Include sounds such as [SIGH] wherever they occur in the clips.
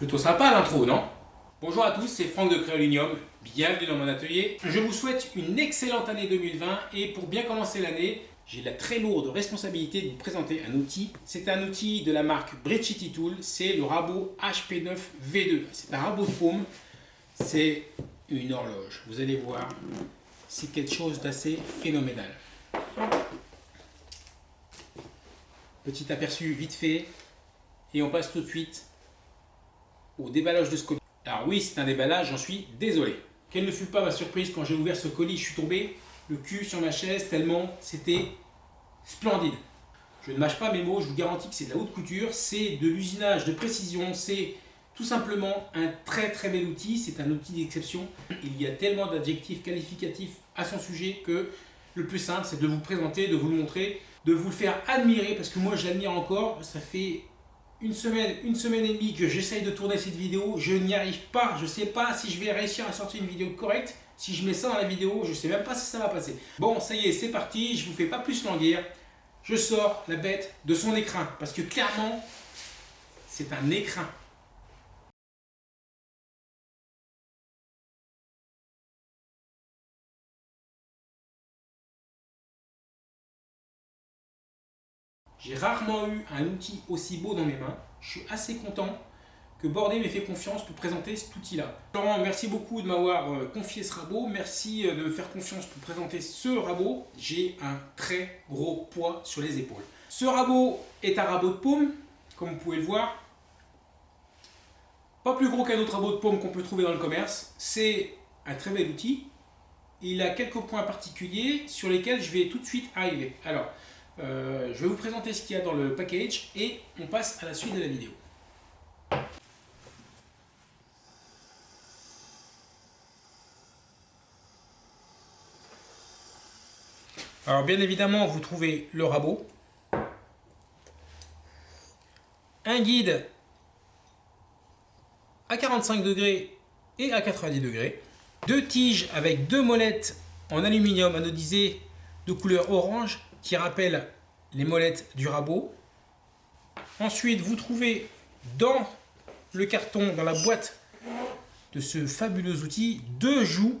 Plutôt sympa l'intro, non? Bonjour à tous, c'est Franck de Créolinium, bienvenue dans mon atelier. Je vous souhaite une excellente année 2020 et pour bien commencer l'année, j'ai la très lourde responsabilité de vous présenter un outil. C'est un outil de la marque Bridgety Tool, c'est le rabot HP9 V2. C'est un rabot de paume, c'est une horloge. Vous allez voir, c'est quelque chose d'assez phénoménal. Petit aperçu vite fait, et on passe tout de suite déballage de ce colis. Alors oui, c'est un déballage, j'en suis désolé. Quelle ne fut pas ma surprise quand j'ai ouvert ce colis, je suis tombé le cul sur ma chaise tellement c'était splendide. Je ne mâche pas mes mots, je vous garantis que c'est de la haute couture, c'est de l'usinage de précision, c'est tout simplement un très très bel outil, c'est un outil d'exception. Il y a tellement d'adjectifs qualificatifs à son sujet que le plus simple c'est de vous présenter, de vous le montrer, de vous le faire admirer parce que moi j'admire encore, ça fait une semaine, une semaine et demie que j'essaye de tourner cette vidéo, je n'y arrive pas, je ne sais pas si je vais réussir à sortir une vidéo correcte, si je mets ça dans la vidéo, je ne sais même pas si ça va passer. Bon, ça y est, c'est parti, je vous fais pas plus languir, je sors la bête de son écrin, parce que clairement, c'est un écrin. J'ai rarement eu un outil aussi beau dans mes mains. Je suis assez content que Bordé m'ait fait confiance pour présenter cet outil-là. Merci beaucoup de m'avoir euh, confié ce rabot. Merci euh, de me faire confiance pour présenter ce rabot. J'ai un très gros poids sur les épaules. Ce rabot est un rabot de paume, comme vous pouvez le voir. Pas plus gros qu'un autre rabot de paume qu'on peut trouver dans le commerce. C'est un très bel outil. Il a quelques points particuliers sur lesquels je vais tout de suite arriver. Alors, euh, je vais vous présenter ce qu'il y a dans le package et on passe à la suite de la vidéo. Alors bien évidemment, vous trouvez le rabot, un guide à 45 degrés et à 90 degrés, deux tiges avec deux molettes en aluminium anodisé de couleur orange qui rappelle les molettes du rabot. Ensuite, vous trouvez dans le carton, dans la boîte de ce fabuleux outil, deux joues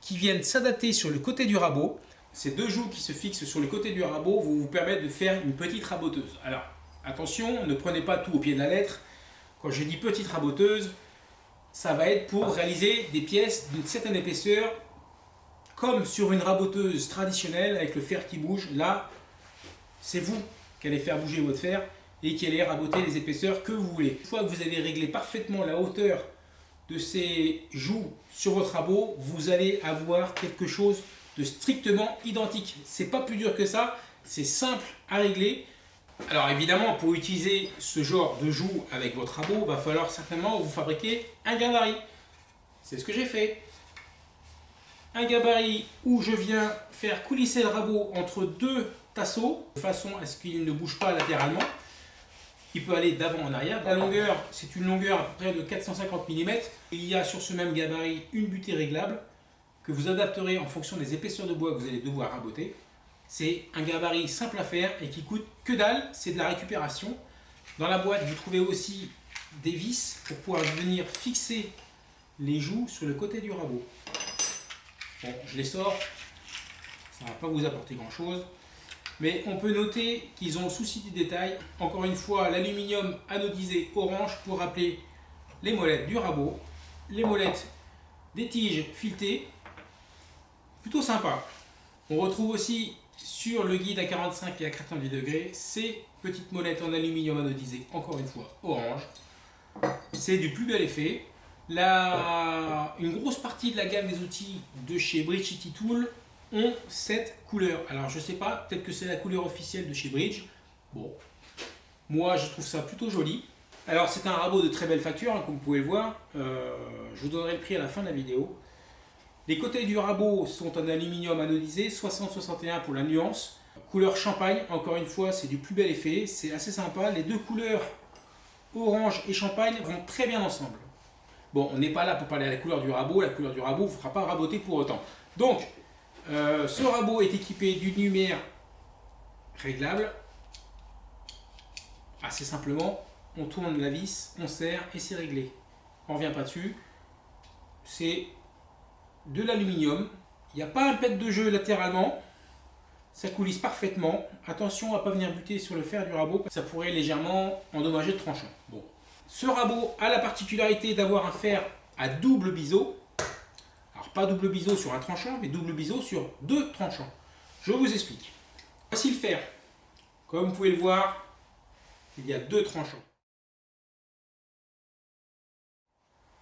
qui viennent s'adapter sur le côté du rabot. Ces deux joues qui se fixent sur le côté du rabot vont vous permettre de faire une petite raboteuse. Alors, attention, ne prenez pas tout au pied de la lettre. Quand je dis petite raboteuse, ça va être pour réaliser des pièces d'une certaine épaisseur comme sur une raboteuse traditionnelle avec le fer qui bouge, là, c'est vous qui allez faire bouger votre fer et qui allez raboter les épaisseurs que vous voulez. Une fois que vous avez réglé parfaitement la hauteur de ces joues sur votre rabot, vous allez avoir quelque chose de strictement identique. C'est pas plus dur que ça, c'est simple à régler. Alors évidemment, pour utiliser ce genre de joues avec votre rabot, va falloir certainement vous fabriquer un gabarit. C'est ce que j'ai fait un gabarit où je viens faire coulisser le rabot entre deux tasseaux de façon à ce qu'il ne bouge pas latéralement. Il peut aller d'avant en arrière. La longueur, c'est une longueur à près de 450 mm. Il y a sur ce même gabarit une butée réglable que vous adapterez en fonction des épaisseurs de bois que vous allez devoir raboter. C'est un gabarit simple à faire et qui coûte que dalle, c'est de la récupération. Dans la boîte, vous trouvez aussi des vis pour pouvoir venir fixer les joues sur le côté du rabot. Bon, je les sors, ça ne va pas vous apporter grand chose. Mais on peut noter qu'ils ont souci du détail. Encore une fois, l'aluminium anodisé orange pour rappeler les molettes du rabot, les molettes des tiges filetées. Plutôt sympa. On retrouve aussi sur le guide à 45 et à 90 degrés ces petites molettes en aluminium anodisé, encore une fois orange. C'est du plus bel effet. Une grosse partie de la gamme des outils de chez Bridge City Tool ont cette couleur. Alors je sais pas, peut-être que c'est la couleur officielle de chez Bridge. Bon, moi je trouve ça plutôt joli. Alors c'est un rabot de très belle facture, hein, comme vous pouvez le voir. Euh, je vous donnerai le prix à la fin de la vidéo. Les côtés du rabot sont en aluminium anodisé, 60-61 pour la nuance. Couleur champagne, encore une fois, c'est du plus bel effet. C'est assez sympa. Les deux couleurs orange et champagne vont très bien ensemble. Bon, on n'est pas là pour parler à la couleur du rabot, la couleur du rabot ne vous fera pas raboter pour autant. Donc, euh, ce rabot est équipé d'une lumière réglable. Assez simplement, on tourne la vis, on serre et c'est réglé. On revient pas dessus. C'est de l'aluminium. Il n'y a pas un pet de jeu latéralement. Ça coulisse parfaitement. Attention à pas venir buter sur le fer du rabot. Ça pourrait légèrement endommager le tranchant. Bon. Ce rabot a la particularité d'avoir un fer à double biseau. Alors pas double biseau sur un tranchant, mais double biseau sur deux tranchants. Je vous explique. Voici le fer. Comme vous pouvez le voir, il y a deux tranchants.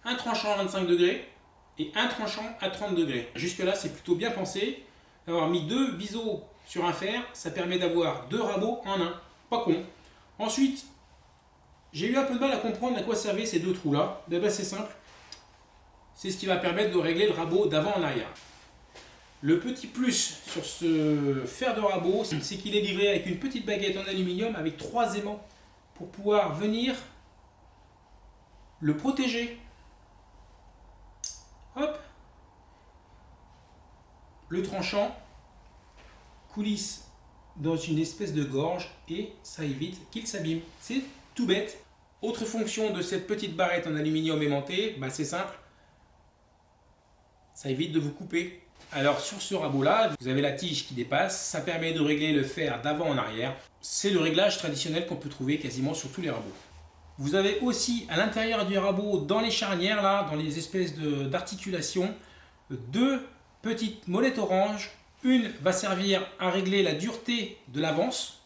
Un tranchant à 25 degrés et un tranchant à 30 degrés. Jusque là, c'est plutôt bien pensé. D'avoir mis deux biseaux sur un fer, ça permet d'avoir deux rabots en un. Pas con. Ensuite, j'ai eu un peu de mal à comprendre à quoi servaient ces deux trous là. Ben, ben, c'est simple. C'est ce qui va permettre de régler le rabot d'avant en arrière. Le petit plus sur ce fer de rabot, c'est qu'il est livré avec une petite baguette en aluminium avec trois aimants pour pouvoir venir le protéger. Hop Le tranchant coulisse dans une espèce de gorge et ça évite qu'il s'abîme. C'est tout bête. Autre fonction de cette petite barrette en aluminium aimanté, bah c'est simple. Ça évite de vous couper. Alors sur ce rabot là, vous avez la tige qui dépasse, ça permet de régler le fer d'avant en arrière. C'est le réglage traditionnel qu'on peut trouver quasiment sur tous les rabots. Vous avez aussi à l'intérieur du rabot, dans les charnières là, dans les espèces d'articulation, deux petites molettes orange. Une va servir à régler la dureté de l'avance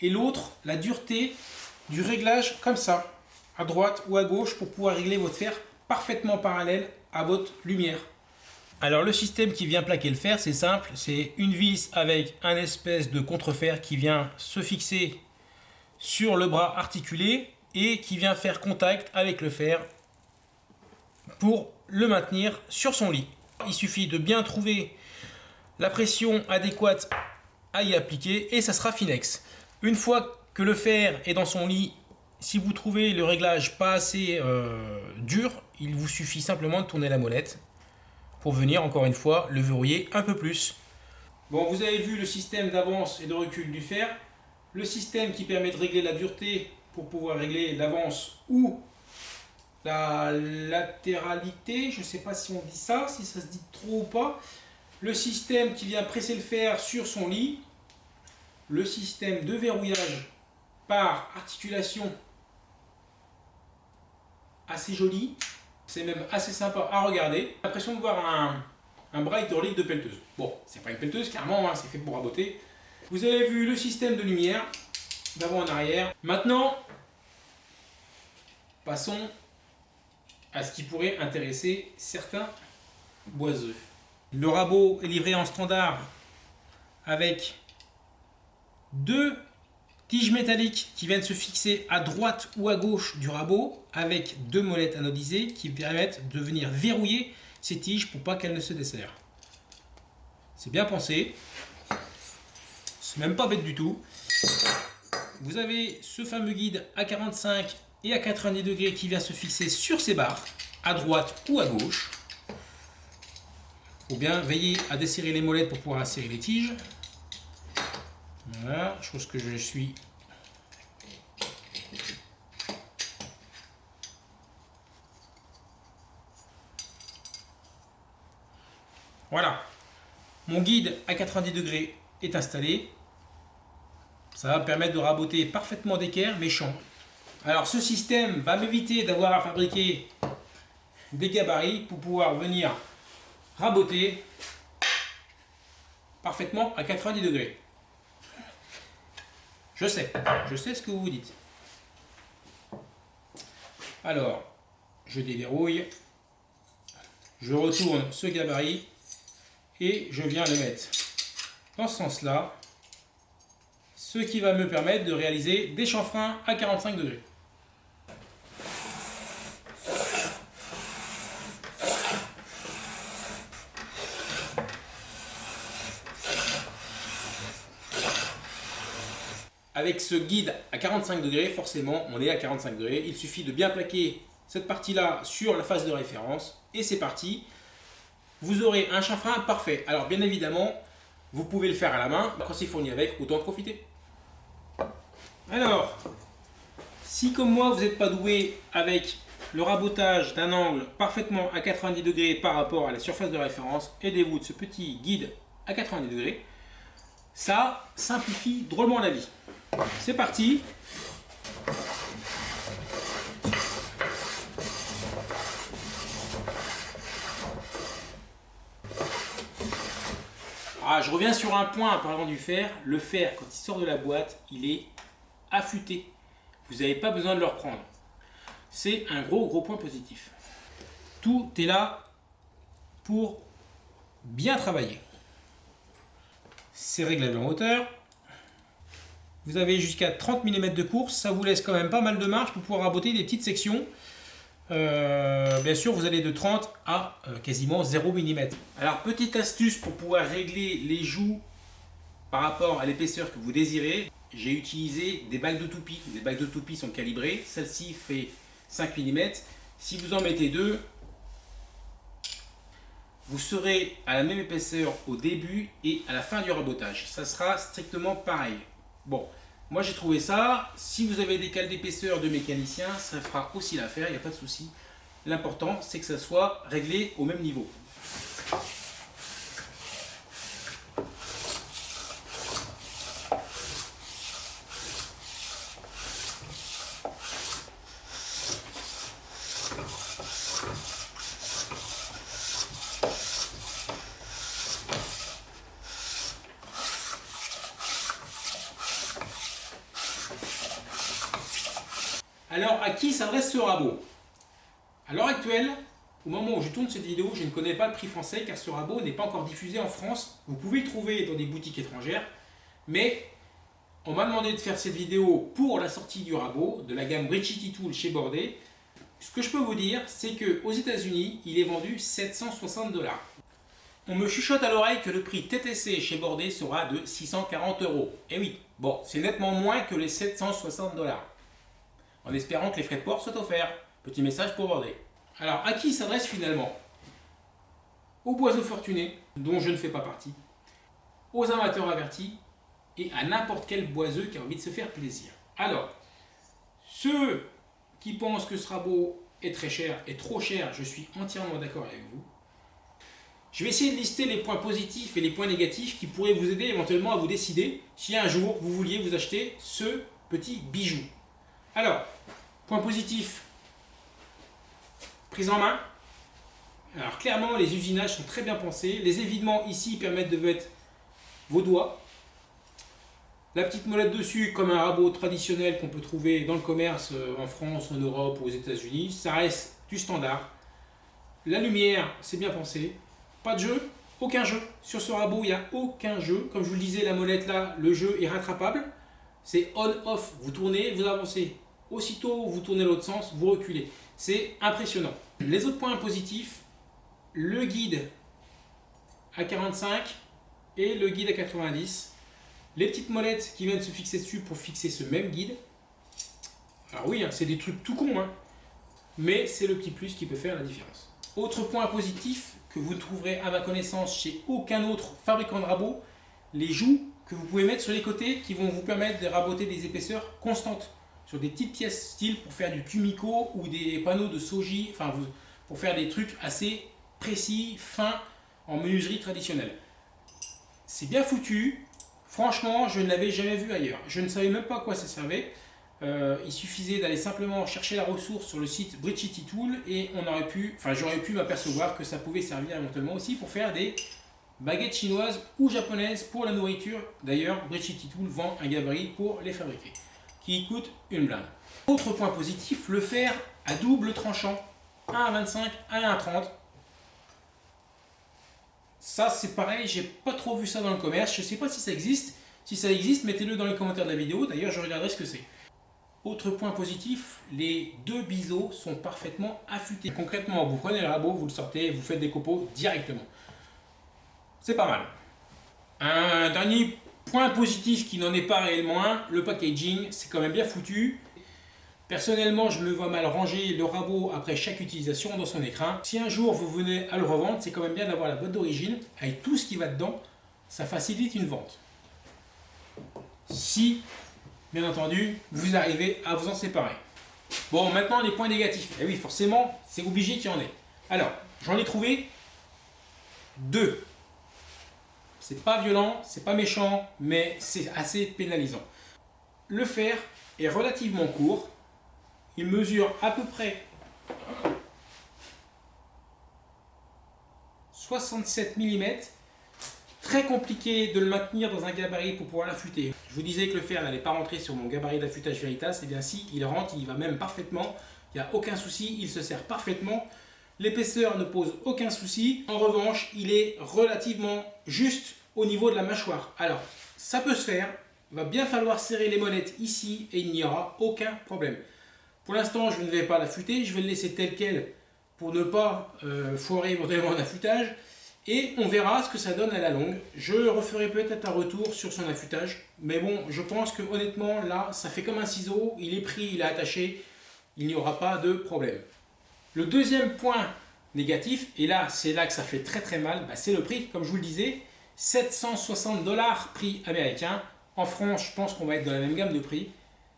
et l'autre la dureté du réglage comme ça, à droite ou à gauche pour pouvoir régler votre fer parfaitement parallèle à votre lumière. Alors le système qui vient plaquer le fer, c'est simple, c'est une vis avec un espèce de contrefer qui vient se fixer sur le bras articulé et qui vient faire contact avec le fer pour le maintenir sur son lit. Il suffit de bien trouver la pression adéquate à y appliquer et ça sera finex. Une fois que le fer est dans son lit, si vous trouvez le réglage pas assez euh, dur, il vous suffit simplement de tourner la molette pour venir encore une fois le verrouiller un peu plus. Bon, vous avez vu le système d'avance et de recul du fer, le système qui permet de régler la dureté pour pouvoir régler l'avance ou la latéralité, je ne sais pas si on dit ça, si ça se dit trop ou pas, le système qui vient presser le fer sur son lit, le système de verrouillage par articulation assez joli, c'est même assez sympa à regarder. l'impression de voir un, bras hydraulique de pelleteuse. Bon, c'est pas une pelleteuse, clairement, hein, c'est fait pour raboter. Vous avez vu le système de lumière, d'avant en arrière. Maintenant, passons à ce qui pourrait intéresser certains boiseux. Le rabot est livré en standard avec deux Tiges métalliques qui viennent se fixer à droite ou à gauche du rabot avec deux molettes anodisées qui permettent de venir verrouiller ces tiges pour pas qu'elles ne se desserrent. C'est bien pensé. C'est même pas bête du tout. Vous avez ce fameux guide à 45 et à 90 degrés qui vient se fixer sur ces barres, à droite ou à gauche. Ou bien veiller à desserrer les molettes pour pouvoir insérer les tiges. Voilà, chose que je suis. Voilà, mon guide à 90 degrés est installé. Ça va me permettre de raboter parfaitement d'équerre méchant. Alors ce système va m'éviter d'avoir à fabriquer des gabarits pour pouvoir venir raboter parfaitement à 90 degrés. Je sais, je sais ce que vous vous dites. Alors, je déverrouille, je retourne ce gabarit et je viens le mettre dans ce sens-là, ce qui va me permettre de réaliser des chanfreins à 45 degrés. Avec ce guide à 45 degrés, forcément, on est à 45 degrés. Il suffit de bien plaquer cette partie-là sur la face de référence et c'est parti. Vous aurez un chanfrein parfait. Alors bien évidemment, vous pouvez le faire à la main. Quand c'est fourni avec, autant en profiter. Alors, Si comme moi vous n'êtes pas doué avec le rabotage d'un angle parfaitement à 90 degrés par rapport à la surface de référence, aidez-vous de ce petit guide à 90 degrés. Ça simplifie drôlement la vie. C'est parti Ah, je reviens sur un point en parlant du fer. Le fer, quand il sort de la boîte, il est affûté. Vous n'avez pas besoin de le reprendre. C'est un gros, gros point positif. Tout est là pour bien travailler. C'est réglable en hauteur. Vous avez jusqu'à 30 mm de course. Ça vous laisse quand même pas mal de marge pour pouvoir raboter des petites sections. Euh, bien sûr, vous allez de 30 à euh, quasiment 0 mm. Alors, petite astuce pour pouvoir régler les joues par rapport à l'épaisseur que vous désirez, j'ai utilisé des bagues de toupie. Les bagues de toupie sont calibrées. Celle-ci fait 5 mm. Si vous en mettez deux, vous serez à la même épaisseur au début et à la fin du rabotage. Ça sera strictement pareil. Bon, moi j'ai trouvé ça, si vous avez des cales d'épaisseur de mécanicien, ça fera aussi l'affaire, il n'y a pas de souci. L'important c'est que ça soit réglé au même niveau. Alors, à qui s'adresse ce rabot À l'heure actuelle, au moment où je tourne cette vidéo, je ne connais pas le prix français car ce rabot n'est pas encore diffusé en France. Vous pouvez le trouver dans des boutiques étrangères, mais on m'a demandé de faire cette vidéo pour la sortie du rabot de la gamme Brichity Tool chez Bordet. Ce que je peux vous dire, c'est qu'aux États-Unis, il est vendu 760 dollars. On me chuchote à l'oreille que le prix TTC chez Bordet sera de 640 euros. Et oui, bon, c'est nettement moins que les 760 dollars en espérant que les frais de port soient offerts. Petit message pour Bordet. Alors, à qui s'adresse finalement? Aux boiseaux fortunés, dont je ne fais pas partie, aux amateurs avertis et à n'importe quel boiseux qui a envie de se faire plaisir. Alors, ceux qui pensent que ce rabot est très cher et trop cher, je suis entièrement d'accord avec vous. Je vais essayer de lister les points positifs et les points négatifs qui pourraient vous aider éventuellement à vous décider si un jour vous vouliez vous acheter ce petit bijou. Alors, point positif, prise en main. Alors clairement, les usinages sont très bien pensés. Les évidements ici permettent de mettre vos doigts. La petite molette dessus, comme un rabot traditionnel qu'on peut trouver dans le commerce euh, en France, en Europe ou aux États-Unis. Ça reste du standard. La lumière, c'est bien pensé. Pas de jeu, aucun jeu. Sur ce rabot, il n'y a aucun jeu. Comme je vous le disais, la molette là, le jeu est rattrapable. C'est on-off. Vous tournez, vous avancez. Aussitôt vous tournez l'autre sens, vous reculez. C'est impressionnant. Les autres points positifs, le guide à 45 et le guide à 90. Les petites molettes qui viennent se fixer dessus pour fixer ce même guide. Alors oui, hein, c'est des trucs tout cons, hein. mais c'est le petit plus qui peut faire la différence. Autre point positif que vous ne trouverez à ma connaissance chez aucun autre fabricant de rabots, les joues que vous pouvez mettre sur les côtés qui vont vous permettre de raboter des épaisseurs constantes des petites pièces style pour faire du Kumiko ou des panneaux de soji, enfin pour faire des trucs assez précis, fins en menuiserie traditionnelle. C'est bien foutu, franchement je ne l'avais jamais vu ailleurs. Je ne savais même pas à quoi ça servait. Euh, il suffisait d'aller simplement chercher la ressource sur le site Brichity Tool et on aurait pu, enfin j'aurais pu m'apercevoir que ça pouvait servir éventuellement aussi pour faire des baguettes chinoises ou japonaises pour la nourriture. D'ailleurs, Brichity Tool vend un gabarit pour les fabriquer qui coûte une blinde. Autre point positif, le fer à double tranchant, 1 à 25, 1 à 30. Ça c'est pareil, j'ai pas trop vu ça dans le commerce, je sais pas si ça existe. Si ça existe, mettez-le dans les commentaires de la vidéo, d'ailleurs je regarderai ce que c'est. Autre point positif, les deux biseaux sont parfaitement affûtés. Concrètement, vous prenez le rabot, vous le sortez, vous faites des copeaux directement. C'est pas mal. Un dernier Point positif qui n'en est pas réellement un, le packaging, c'est quand même bien foutu. Personnellement, je me vois mal ranger le rabot après chaque utilisation dans son écrin. Si un jour vous venez à le revendre, c'est quand même bien d'avoir la boîte d'origine avec tout ce qui va dedans. Ça facilite une vente. Si bien entendu, vous arrivez à vous en séparer. Bon, maintenant les points négatifs. Eh oui, forcément, c'est obligé qu'il y en ait. Alors, j'en ai trouvé deux. C'est pas violent, c'est pas méchant, mais c'est assez pénalisant. Le fer est relativement court. Il mesure à peu près 67 mm. Très compliqué de le maintenir dans un gabarit pour pouvoir l'affûter. Je vous disais que le fer n'allait pas rentrer sur mon gabarit d'affûtage Veritas. Et eh bien si, il rentre, il va même parfaitement. Il n'y a aucun souci, il se sert parfaitement. L'épaisseur ne pose aucun souci. En revanche, il est relativement juste au niveau de la mâchoire. Alors, ça peut se faire. Il va bien falloir serrer les monettes ici et il n'y aura aucun problème. Pour l'instant, je ne vais pas l'affûter. Je vais le laisser tel quel pour ne pas euh, foirer éventuellement un [LAUGHS] affûtage. Et on verra ce que ça donne à la longue. Je referai peut-être un retour sur son affûtage. Mais bon, je pense que honnêtement, là, ça fait comme un ciseau. Il est pris, il est attaché. Il n'y aura pas de problème. Le deuxième point négatif, et là, c'est là que ça fait très très mal, bah, c'est le prix. Comme je vous le disais, 760 dollars prix américain. En France, je pense qu'on va être dans la même gamme de prix.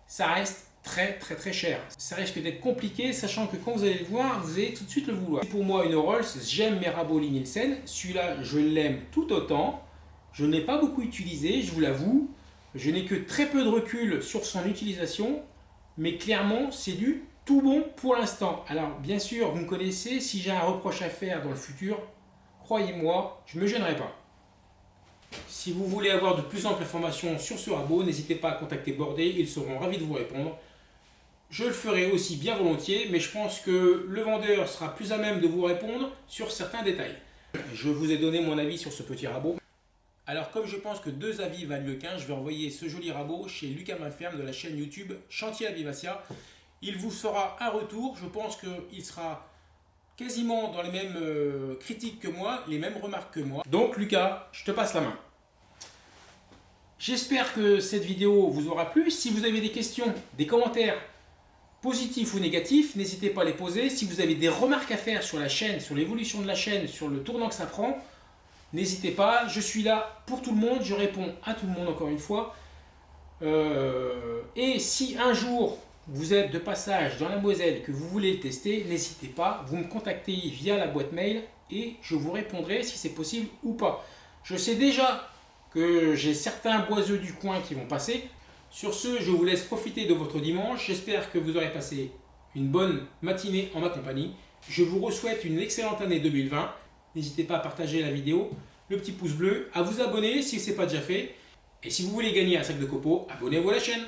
Ça reste très très très cher. Ça risque d'être compliqué, sachant que quand vous allez le voir, vous allez tout de suite le vouloir. Pour moi, une Rolls, j'aime mes rabots Nielsen. Celui-là, je l'aime tout autant. Je ne l'ai pas beaucoup utilisé, je vous l'avoue. Je n'ai que très peu de recul sur son utilisation, mais clairement, c'est du tout bon pour l'instant. Alors, bien sûr, vous me connaissez, si j'ai un reproche à faire dans le futur, croyez-moi, je ne me gênerai pas. Si vous voulez avoir de plus amples informations sur ce rabot, n'hésitez pas à contacter Bordé, ils seront ravis de vous répondre. Je le ferai aussi bien volontiers, mais je pense que le vendeur sera plus à même de vous répondre sur certains détails. Je vous ai donné mon avis sur ce petit rabot. Alors comme je pense que deux avis valent le qu'un, je vais envoyer ce joli rabot chez Lucas Maferme de la chaîne YouTube Chantier à Vivacia. Il vous fera un retour, je pense qu'il sera quasiment dans les mêmes euh, critiques que moi, les mêmes remarques que moi. Donc Lucas, je te passe la main. J'espère que cette vidéo vous aura plu. Si vous avez des questions, des commentaires, positifs ou négatifs, n'hésitez pas à les poser. Si vous avez des remarques à faire sur la chaîne, sur l'évolution de la chaîne, sur le tournant que ça prend, n'hésitez pas. Je suis là pour tout le monde, je réponds à tout le monde encore une fois. Euh, et si un jour vous êtes de passage dans la Moselle que vous voulez le tester, n'hésitez pas, vous me contactez via la boîte mail et je vous répondrai si c'est possible ou pas. Je sais déjà que j'ai certains boiseux du coin qui vont passer, sur ce, je vous laisse profiter de votre dimanche. J'espère que vous aurez passé une bonne matinée en ma compagnie. Je vous souhaite une excellente année 2020. N'hésitez pas à partager la vidéo, le petit pouce bleu, à vous abonner si ce n'est pas déjà fait. Et si vous voulez gagner un sac de copeaux, abonnez-vous à la chaîne.